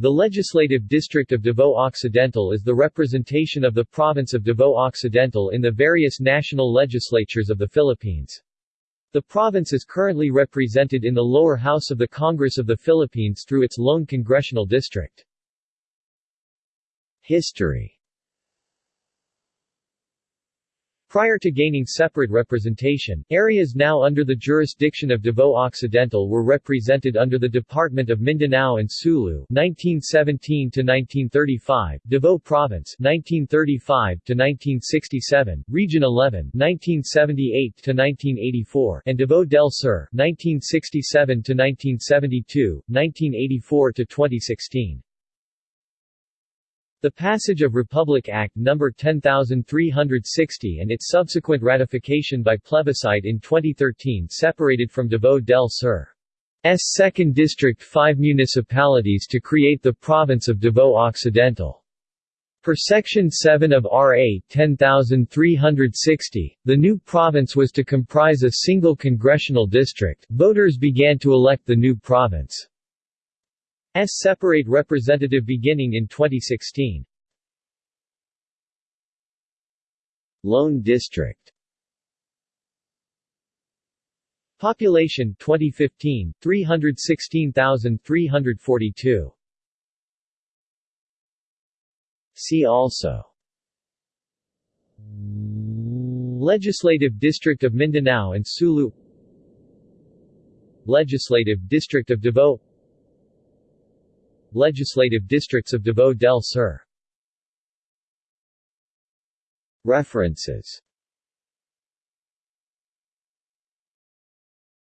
The Legislative District of Davao Occidental is the representation of the province of Davao Occidental in the various national legislatures of the Philippines. The province is currently represented in the lower house of the Congress of the Philippines through its lone congressional district. History Prior to gaining separate representation, areas now under the jurisdiction of Davao Occidental were represented under the Department of Mindanao and Sulu 1917 1935, Davao Province 1935 1967, Region 11 1978 1984, and Davao del Sur 1967 1972, 1984 2016. The passage of Republic Act No. 10360 and its subsequent ratification by plebiscite in 2013 separated from Davao del Sur's 2nd District five municipalities to create the province of Davao Occidental. Per Section 7 of RA 10360, the new province was to comprise a single congressional district. Voters began to elect the new province. S separate representative beginning in 2016. Lone District. Population 2015 316,342 See also. Legislative District of Mindanao and Sulu. Legislative District of Davao Legislative districts of Davao del Sur. References